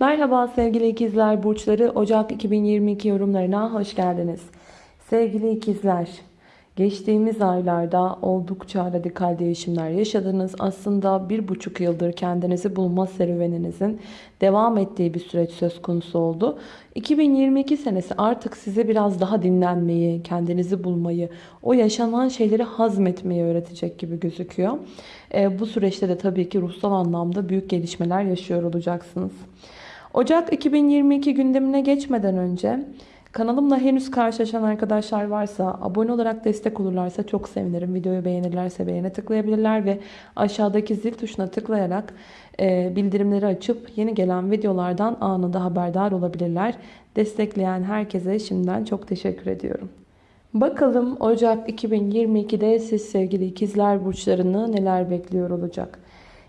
Merhaba sevgili ikizler burçları Ocak 2022 yorumlarına hoş geldiniz. Sevgili ikizler geçtiğimiz aylarda oldukça radikal değişimler yaşadınız. Aslında bir buçuk yıldır kendinizi bulma serüveninizin devam ettiği bir süreç söz konusu oldu. 2022 senesi artık size biraz daha dinlenmeyi, kendinizi bulmayı, o yaşanan şeyleri hazmetmeyi öğretecek gibi gözüküyor. E, bu süreçte de tabii ki ruhsal anlamda büyük gelişmeler yaşıyor olacaksınız. Ocak 2022 gündemine geçmeden önce kanalımla henüz karşılaşan arkadaşlar varsa abone olarak destek olurlarsa çok sevinirim. Videoyu beğenirlerse beğene tıklayabilirler ve aşağıdaki zil tuşuna tıklayarak e, bildirimleri açıp yeni gelen videolardan anında haberdar olabilirler. Destekleyen herkese şimdiden çok teşekkür ediyorum. Bakalım Ocak 2022'de siz sevgili ikizler burçlarını neler bekliyor olacak?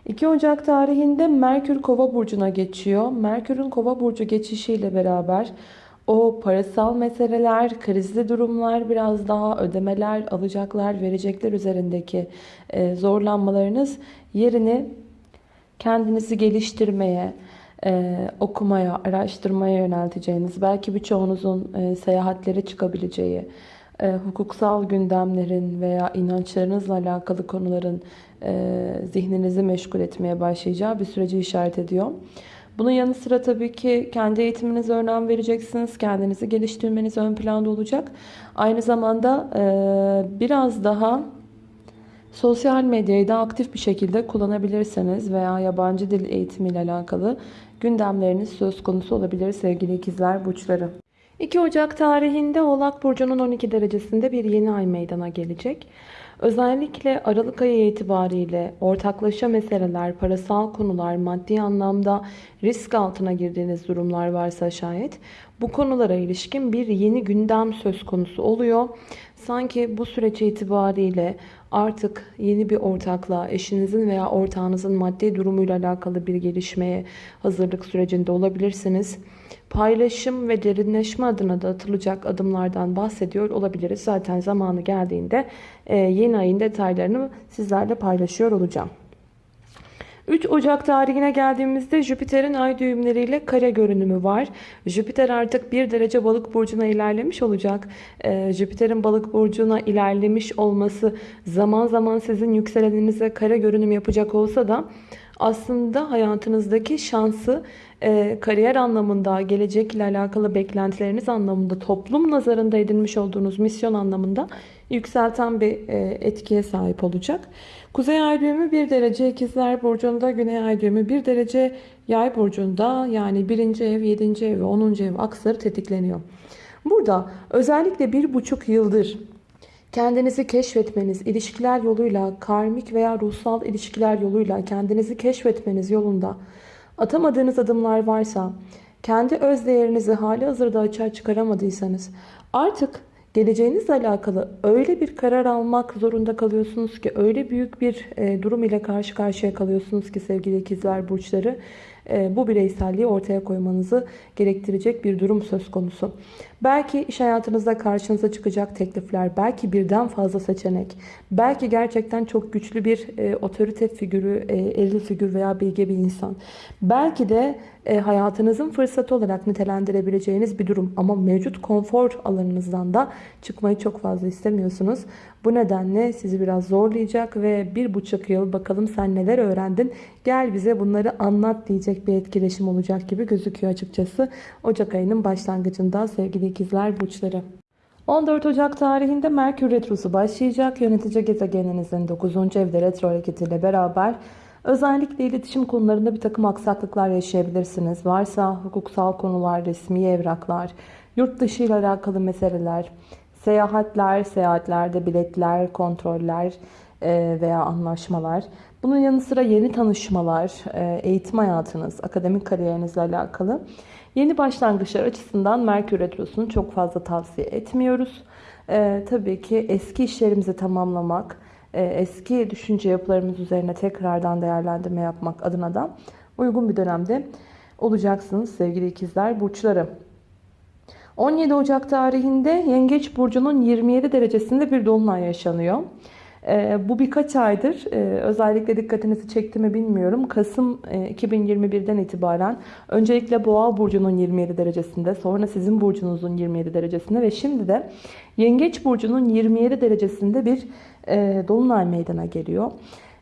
2 Ocak tarihinde Merkür Kova burcuna geçiyor. Merkür'ün Kova burcu geçişiyle beraber o parasal meseleler, krizli durumlar, biraz daha ödemeler, alacaklar, verecekler üzerindeki e, zorlanmalarınız yerini kendinizi geliştirmeye, e, okumaya, araştırmaya yönelteceğiniz, belki birçoğunuzun e, seyahatlere çıkabileceği, e, hukuksal gündemlerin veya inançlarınızla alakalı konuların e, zihninizi meşgul etmeye başlayacağı bir süreci işaret ediyor. Bunun yanı sıra tabii ki kendi eğitiminize önem vereceksiniz. Kendinizi geliştirmeniz ön planda olacak. Aynı zamanda e, biraz daha sosyal medyayı da aktif bir şekilde kullanabilirsiniz veya yabancı dil eğitimiyle alakalı gündemleriniz söz konusu olabilir sevgili ikizler burçları. 2 Ocak tarihinde Oğlak Burcu'nun 12 derecesinde bir yeni ay meydana gelecek. Özellikle Aralık ayı itibariyle ortaklaşa meseleler, parasal konular, maddi anlamda risk altına girdiğiniz durumlar varsa şayet bu konulara ilişkin bir yeni gündem söz konusu oluyor. Sanki bu süreç itibariyle artık yeni bir ortaklığa, eşinizin veya ortağınızın maddi durumuyla alakalı bir gelişmeye hazırlık sürecinde olabilirsiniz. Paylaşım ve derinleşme adına da atılacak adımlardan bahsediyor olabiliriz. Zaten zamanı geldiğinde e, yeni ayın detaylarını sizlerle paylaşıyor olacağım. 3 Ocak tarihine geldiğimizde Jüpiter'in ay düğümleriyle kare görünümü var. Jüpiter artık 1 derece balık burcuna ilerlemiş olacak. Ee, Jüpiter'in balık burcuna ilerlemiş olması zaman zaman sizin yükseleninize kare görünüm yapacak olsa da aslında hayatınızdaki şansı e, kariyer anlamında, gelecekle alakalı beklentileriniz anlamında, toplum nazarında edinmiş olduğunuz misyon anlamında yükselten bir e, etkiye sahip olacak. Kuzey ay düğümü 1 derece ikizler burcunda, güney ay düğümü 1 derece yay burcunda yani 1. ev, 7. ev ve 10. ev aksları tetikleniyor. Burada özellikle 1,5 yıldır kendinizi keşfetmeniz, ilişkiler yoluyla, karmik veya ruhsal ilişkiler yoluyla kendinizi keşfetmeniz yolunda atamadığınız adımlar varsa, kendi öz değerinizi hali hazırda açığa çıkaramadıysanız artık geleceğinizle alakalı öyle bir karar almak zorunda kalıyorsunuz ki öyle büyük bir e, durum ile karşı karşıya kalıyorsunuz ki sevgili ikizler burçları bu bireyselliği ortaya koymanızı gerektirecek bir durum söz konusu. Belki iş hayatınızda karşınıza çıkacak teklifler, belki birden fazla seçenek, belki gerçekten çok güçlü bir e, otorite figürü, e, elli figür veya bilge bir insan. Belki de e, hayatınızın fırsatı olarak nitelendirebileceğiniz bir durum ama mevcut konfor alanınızdan da çıkmayı çok fazla istemiyorsunuz. Bu nedenle sizi biraz zorlayacak ve bir buçuk yıl bakalım sen neler öğrendin gel bize bunları anlat diyecek bir etkileşim olacak gibi gözüküyor açıkçası. Ocak ayının başlangıcında sevgili ikizler burçları. 14 Ocak tarihinde Merkür Retrosu başlayacak. Yönetici gezegeninizin 9. evde retro hareketiyle beraber özellikle iletişim konularında bir takım aksaklıklar yaşayabilirsiniz. Varsa hukuksal konular, resmi evraklar, yurt dışı ile alakalı meseleler, seyahatler, seyahatlerde biletler, kontroller e, veya anlaşmalar. Bunun yanı sıra yeni tanışmalar, e, eğitim hayatınız, akademik kariyerinizle alakalı Yeni başlangıçlar açısından Merkür Retrosu'nu çok fazla tavsiye etmiyoruz. Ee, tabii ki eski işlerimizi tamamlamak, e, eski düşünce yapılarımız üzerine tekrardan değerlendirme yapmak adına da uygun bir dönemde olacaksınız sevgili ikizler burçları. 17 Ocak tarihinde Yengeç Burcu'nun 27 derecesinde bir dolunay yaşanıyor. Ee, bu birkaç aydır e, özellikle dikkatinizi çekti mi bilmiyorum. Kasım e, 2021'den itibaren öncelikle Boğa burcunun 27 derecesinde, sonra sizin burcunuzun 27 derecesinde ve şimdi de Yengeç burcunun 27 derecesinde bir e, dolunay meydana geliyor.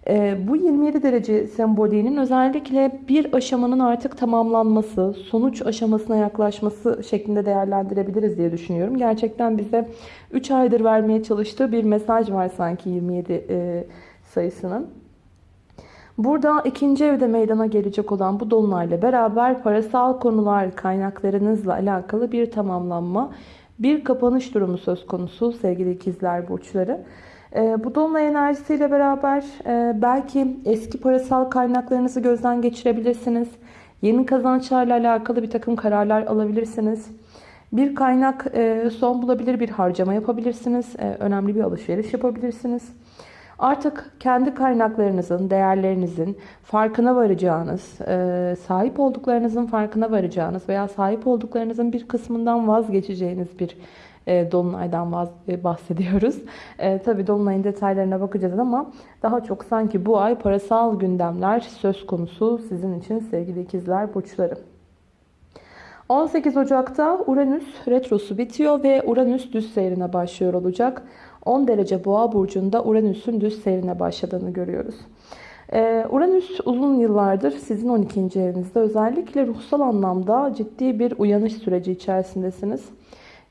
E, bu 27 derece sembolinin özellikle bir aşamanın artık tamamlanması, sonuç aşamasına yaklaşması şeklinde değerlendirebiliriz diye düşünüyorum. Gerçekten bize 3 aydır vermeye çalıştığı bir mesaj var sanki 27 e, sayısının. Burada ikinci evde meydana gelecek olan bu dolunayla beraber parasal konular, kaynaklarınızla alakalı bir tamamlanma, bir kapanış durumu söz konusu sevgili ikizler burçları. E, bu dolunay enerjisiyle beraber e, belki eski parasal kaynaklarınızı gözden geçirebilirsiniz. Yeni kazançlarla alakalı bir takım kararlar alabilirsiniz. Bir kaynak e, son bulabilir bir harcama yapabilirsiniz. E, önemli bir alışveriş yapabilirsiniz. Artık kendi kaynaklarınızın, değerlerinizin farkına varacağınız, e, sahip olduklarınızın farkına varacağınız veya sahip olduklarınızın bir kısmından vazgeçeceğiniz bir Dolunay'dan vaz, e, bahsediyoruz. E, tabii Dolunay'ın detaylarına bakacağız ama daha çok sanki bu ay parasal gündemler söz konusu sizin için sevgili ikizler burçları. 18 Ocak'ta Uranüs retrosu bitiyor ve Uranüs düz seyrine başlıyor olacak. 10 derece boğa burcunda Uranüs'ün düz seyrine başladığını görüyoruz. Uranüs uzun yıllardır sizin 12. evinizde özellikle ruhsal anlamda ciddi bir uyanış süreci içerisindesiniz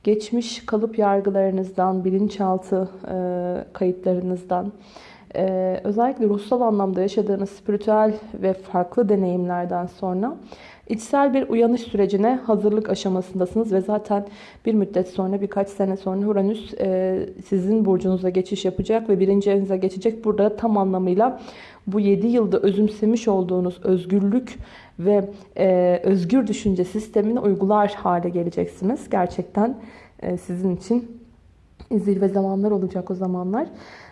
geçmiş kalıp yargılarınızdan, bilinçaltı e, kayıtlarınızdan, e, özellikle ruhsal anlamda yaşadığınız spiritüel ve farklı deneyimlerden sonra içsel bir uyanış sürecine hazırlık aşamasındasınız ve zaten bir müddet sonra birkaç sene sonra Uranüs e, sizin burcunuza geçiş yapacak ve birinci evinize geçecek. Burada tam anlamıyla bu 7 yılda özümsemiş olduğunuz özgürlük ve e, özgür düşünce sistemini uygular hale geleceksiniz. Gerçekten e, sizin için zirve zamanlar olacak o zamanlar.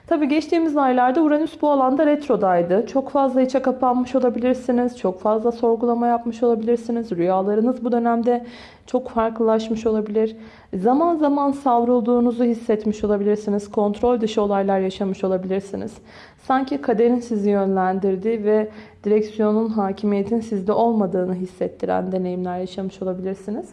Tabii geçtiğimiz aylarda Uranüs bu alanda retrodaydı. Çok fazla içe kapanmış olabilirsiniz. Çok fazla sorgulama yapmış olabilirsiniz. Rüyalarınız bu dönemde çok farklılaşmış olabilir. Zaman zaman savrulduğunuzu hissetmiş olabilirsiniz. Kontrol dışı olaylar yaşamış olabilirsiniz. Sanki kaderin sizi yönlendirdiği ve direksiyonun, hakimiyetin sizde olmadığını hissettiren deneyimler yaşamış olabilirsiniz.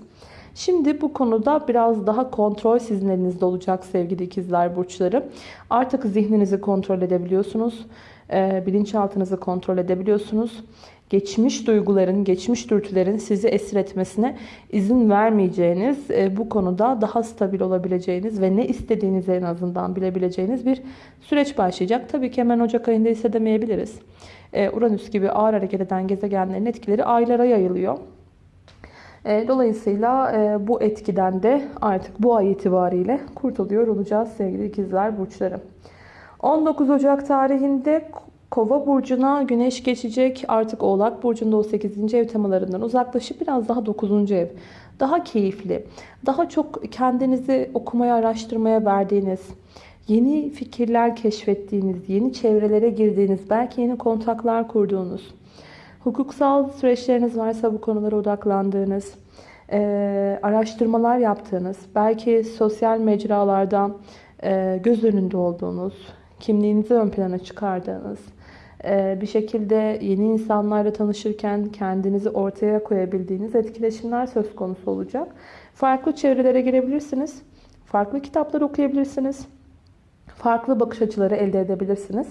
Şimdi bu konuda biraz daha kontrol sizin elinizde olacak sevgili ikizler burçları. Artık zihninizi kontrol edebiliyorsunuz. E, bilinçaltınızı kontrol edebiliyorsunuz. Geçmiş duyguların, geçmiş dürtülerin sizi esir etmesine izin vermeyeceğiniz, e, bu konuda daha stabil olabileceğiniz ve ne istediğinizi en azından bilebileceğiniz bir süreç başlayacak. Tabii ki hemen Ocak ayında hissedemeyebiliriz. E, Uranüs gibi ağır hareket eden gezegenlerin etkileri aylara yayılıyor. E, dolayısıyla e, bu etkiden de artık bu ay itibariyle kurtuluyor olacağız sevgili ikizler burçları. 19 Ocak tarihinde Kova burcuna güneş geçecek. Artık Oğlak burcunda o 8. ev temalarından uzaklaşıp biraz daha 9. ev. Daha keyifli, daha çok kendinizi okumaya, araştırmaya verdiğiniz, yeni fikirler keşfettiğiniz, yeni çevrelere girdiğiniz, belki yeni kontaklar kurduğunuz, Hukuksal süreçleriniz varsa bu konulara odaklandığınız, e, araştırmalar yaptığınız, belki sosyal mecralarda e, göz önünde olduğunuz, kimliğinizi ön plana çıkardığınız, e, bir şekilde yeni insanlarla tanışırken kendinizi ortaya koyabildiğiniz etkileşimler söz konusu olacak. Farklı çevrelere girebilirsiniz. Farklı kitaplar okuyabilirsiniz. Farklı bakış açıları elde edebilirsiniz.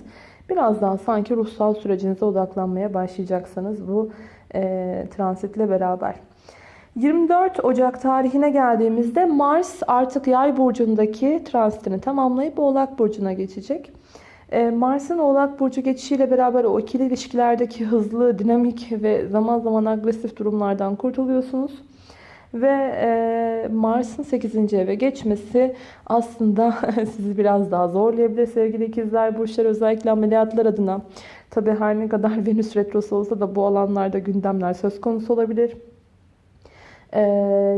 Biraz daha sanki ruhsal sürecinize odaklanmaya başlayacaksınız bu e, transitle beraber. 24 Ocak tarihine geldiğimizde Mars artık yay burcundaki transitini tamamlayıp Oğlak burcuna geçecek. E, Mars'ın Oğlak burcu geçişiyle beraber o ikili ilişkilerdeki hızlı, dinamik ve zaman zaman agresif durumlardan kurtuluyorsunuz. Ve e, Mars'ın 8. eve geçmesi aslında sizi biraz daha zorlayabilir sevgili ikizler. Burçlar özellikle ameliyatlar adına. Tabi her ne kadar Venüs retrosu olsa da bu alanlarda gündemler söz konusu olabilir. E,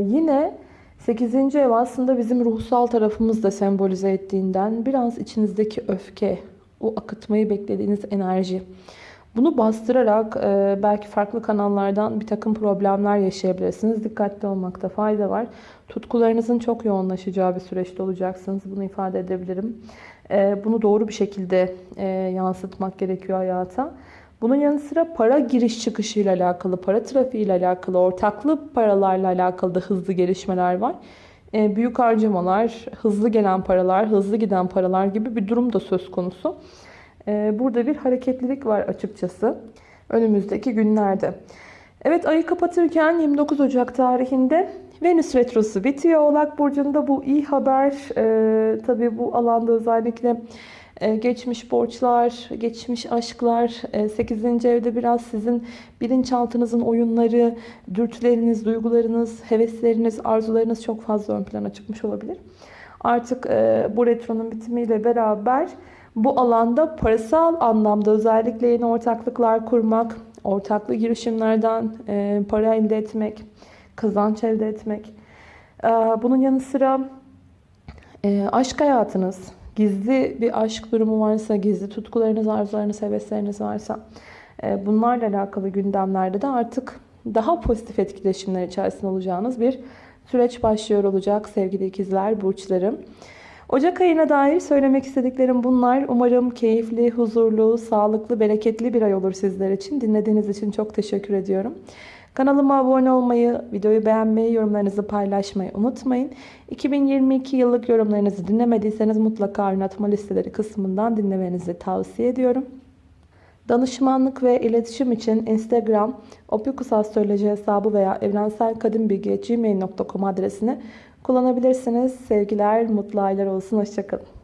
yine 8. ev aslında bizim ruhsal tarafımız da sembolize ettiğinden biraz içinizdeki öfke, o akıtmayı beklediğiniz enerji bunu bastırarak e, belki farklı kanallardan bir takım problemler yaşayabilirsiniz. Dikkatli olmakta fayda var. Tutkularınızın çok yoğunlaşacağı bir süreçte olacaksınız. Bunu ifade edebilirim. Ee, bunu doğru bir şekilde e, yansıtmak gerekiyor hayata. Bunun yanı sıra para giriş çıkışıyla alakalı, para trafiğiyle alakalı, ortaklı paralarla alakalı da hızlı gelişmeler var. Ee, büyük harcamalar, hızlı gelen paralar, hızlı giden paralar gibi bir durum da söz konusu. Ee, burada bir hareketlilik var açıkçası önümüzdeki günlerde. Evet ayı kapatırken 29 Ocak tarihinde Venüs Retrosu bitiyor. Oğlak Burcu'nda bu iyi haber. Ee, tabii bu alanda özellikle e, geçmiş borçlar, geçmiş aşklar, e, 8. evde biraz sizin bilinçaltınızın oyunları, dürtüleriniz, duygularınız, hevesleriniz, arzularınız çok fazla ön plana çıkmış olabilir. Artık e, bu retronun bitimiyle beraber bu alanda parasal anlamda özellikle yeni ortaklıklar kurmak, ortaklı girişimlerden e, para elde etmek, kazanç elde etmek. E, bunun yanı sıra e, aşk hayatınız, gizli bir aşk durumu varsa, gizli tutkularınız, arzularınız, hevesleriniz varsa bunlarla alakalı gündemlerde de artık daha pozitif etkileşimler içerisinde olacağınız bir süreç başlıyor olacak sevgili ikizler, burçlarım. Ocak ayına dair söylemek istediklerim bunlar. Umarım keyifli, huzurlu, sağlıklı, bereketli bir ay olur sizler için. Dinlediğiniz için çok teşekkür ediyorum. Kanalıma abone olmayı, videoyu beğenmeyi, yorumlarınızı paylaşmayı unutmayın. 2022 yıllık yorumlarınızı dinlemediyseniz mutlaka oynatma listeleri kısmından dinlemenizi tavsiye ediyorum. Danışmanlık ve iletişim için Instagram, opikusastroloji hesabı veya evrenselkadimbilgi.gmail.com adresini kullanabilirsiniz. Sevgiler, mutlu aylar olsun. Hoşçakalın.